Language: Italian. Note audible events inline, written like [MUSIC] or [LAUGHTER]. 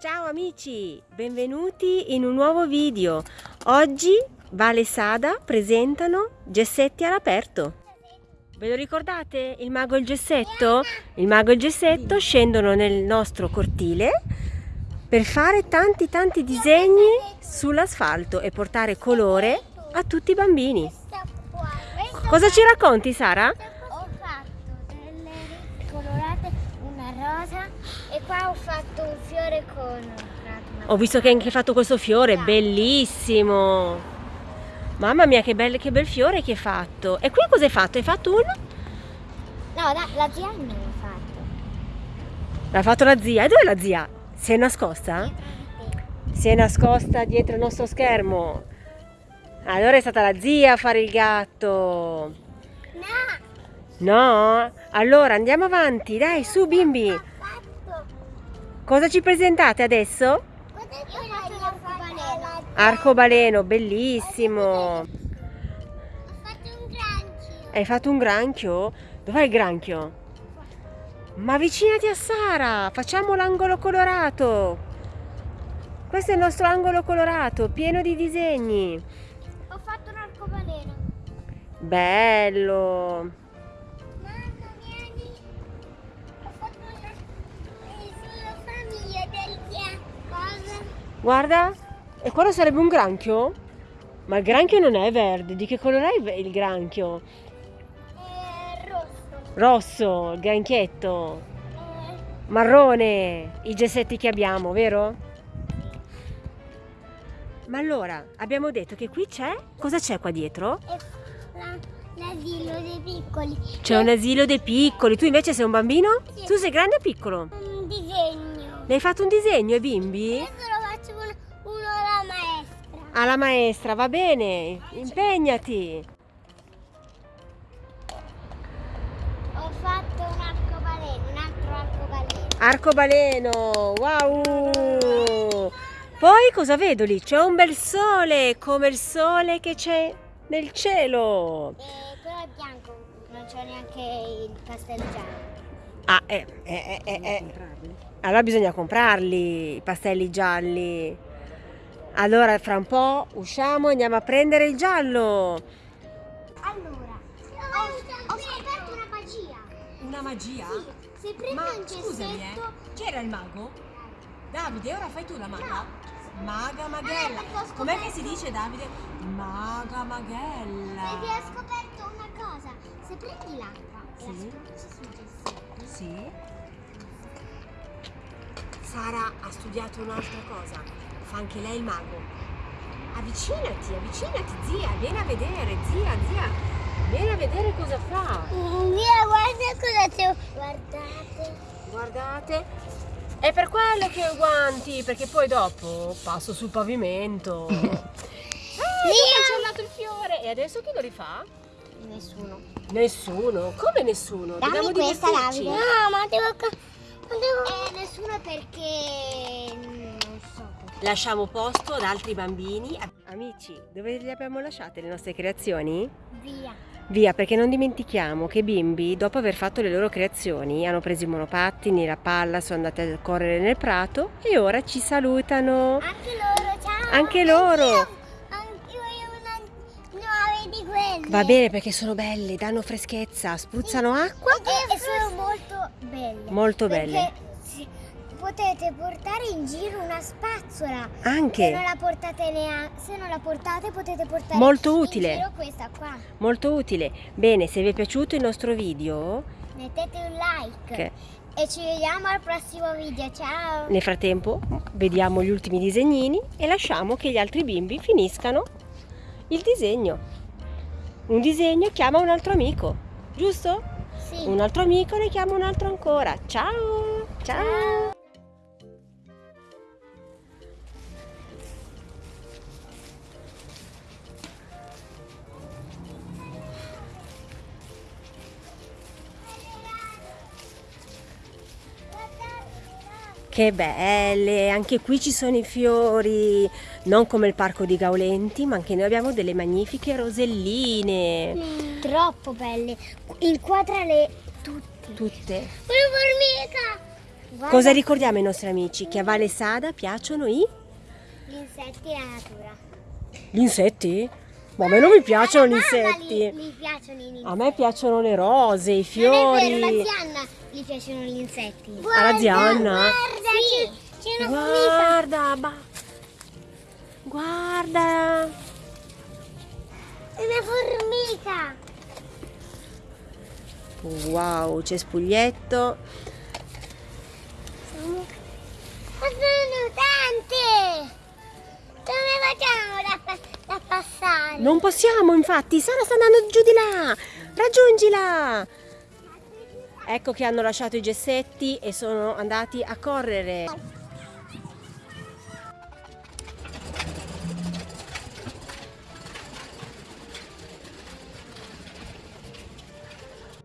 Ciao amici, benvenuti in un nuovo video. Oggi Vale e Sada presentano Gessetti all'aperto. Ve lo ricordate? Il mago e il gessetto? Il mago e il gessetto scendono nel nostro cortile per fare tanti tanti disegni sull'asfalto e portare colore a tutti i bambini. Cosa ci racconti Sara? Ho fatto delle colorate, una rosa e qua ho fatto un fiore con Ho visto che hai anche fatto questo fiore, bellissimo! Mamma mia che bel, che bel fiore che hai fatto! E qui cosa hai fatto? Hai fatto un? No, la, la zia non l'ha fatto. L'ha fatto la zia. E dove è la zia? Si è nascosta? Si è nascosta dietro il nostro schermo. Allora è stata la zia a fare il gatto. No, No? Allora andiamo avanti, dai, su bimbi. Cosa ci presentate adesso? L'arcobaleno. Arcobaleno, bellissimo. Ho fatto un granchio. Hai fatto un granchio? Dov'è il granchio? Ma avvicinati a Sara, facciamo l'angolo colorato. Questo è il nostro angolo colorato, pieno di disegni. Ho fatto un arcobaleno. Bello. Guarda, e quello sarebbe un granchio? Ma il granchio non è verde, di che colore è il granchio? Eh, rosso. Rosso, il granchietto. Eh, Marrone, i gessetti che abbiamo, vero? Ma allora, abbiamo detto che qui c'è... Cosa c'è qua dietro? la- l'asilo dei piccoli. C'è un asilo dei piccoli. Tu invece sei un bambino? Sì. Tu sei grande o piccolo? Un disegno. Ne hai fatto un disegno ai bimbi? Adesso Alla maestra, va bene. Impegnati. Ho fatto un arcobaleno, un altro arcobaleno. Arcobaleno, wow! Poi cosa vedo lì? C'è un bel sole, come il sole che c'è nel cielo. E quello è bianco, non c'è neanche il pastello giallo. Ah, eh, eh, eh, eh, eh. Allora bisogna comprarli, i pastelli gialli. Allora, fra un po' usciamo e andiamo a prendere il giallo. Allora, ho, ho scoperto una magia. Una magia? Se prendi Ma un scusami, gessetto... eh, c'era il mago? Davide, ora fai tu la maga? Maga Ah, Maghella. perché ho Com'è che si dice, Davide? Maga Maghella. Perché ho scoperto una cosa. Se prendi l'acqua e la Sì. gessetto, Sì. Sara ha studiato un'altra cosa. Fa anche lei il mago. Avvicinati, avvicinati, zia, vieni a vedere, zia, zia. Vieni a vedere cosa fa. Mia, guarda cosa c'è. Guardate. Guardate. È per quello che ho i guanti, perché poi dopo passo sul pavimento. [LAUGHS] Ah, ho cancellato il fiore. E adesso chi lo rifà? Nessuno. Nessuno. Come nessuno? Dobbiamo Dammi questa, divertirci. Davide. No, ma devo... Ma devo... Eh, nessuno perché... Lasciamo posto ad altri bambini. Amici, dove le abbiamo lasciate le nostre creazioni? Via. Via, perché non dimentichiamo che i bimbi, dopo aver fatto le loro creazioni, hanno preso i monopattini, la palla, sono andati a correre nel prato e ora ci salutano. Anche loro, ciao. Anche loro. Anch'io, anch'io ho una nuove di quelle. Va bene perché sono belle, danno freschezza, spruzzano acqua. E, e sono molto belle. Molto Perché belle. Potete portare in giro una spazzola. Se non Anche, la portate neanche, se non la portate potete portare Molto in utile. giro questa qua. molto utile. Bene, se vi è piaciuto il nostro video, Mettete un like. che E ci vediamo al prossimo video. Ciao. nel frattempo vediamo gli ultimi disegnini e lasciamo che gli altri bimbi finiscano il disegno. Un disegno chiama un altro amico, giusto? Sì. Un altro amico ne chiama un altro ancora. Ciao! Ciao! Che belle! Anche qui ci sono i fiori, non come il parco di Gaulenti, ma anche noi abbiamo delle magnifiche roselline. Troppo belle. Inquadrale tutte. Tutte. Una formica. Cosa ricordiamo ai nostri amici? Che a Valle Sada piacciono i... Gli insetti e la natura. Gli insetti? Ma a me non mi piacciono gli mamma insetti. Gli piacciono gli insetti. A me piacciono le rose, i Non è fiori. vero, la Zianna gli piacciono gli insetti. Alla Zianna? Guarda, sì, c'è una. Guarda, ba- guarda. Una formica. Wow, c'è spuglietto. Sono... Ma sono tante. Come facciamo da, da passare? Non possiamo, infatti. Sara sta andando giù di là. Raggiungila. Ecco che hanno lasciato i gessetti e sono andati a correre.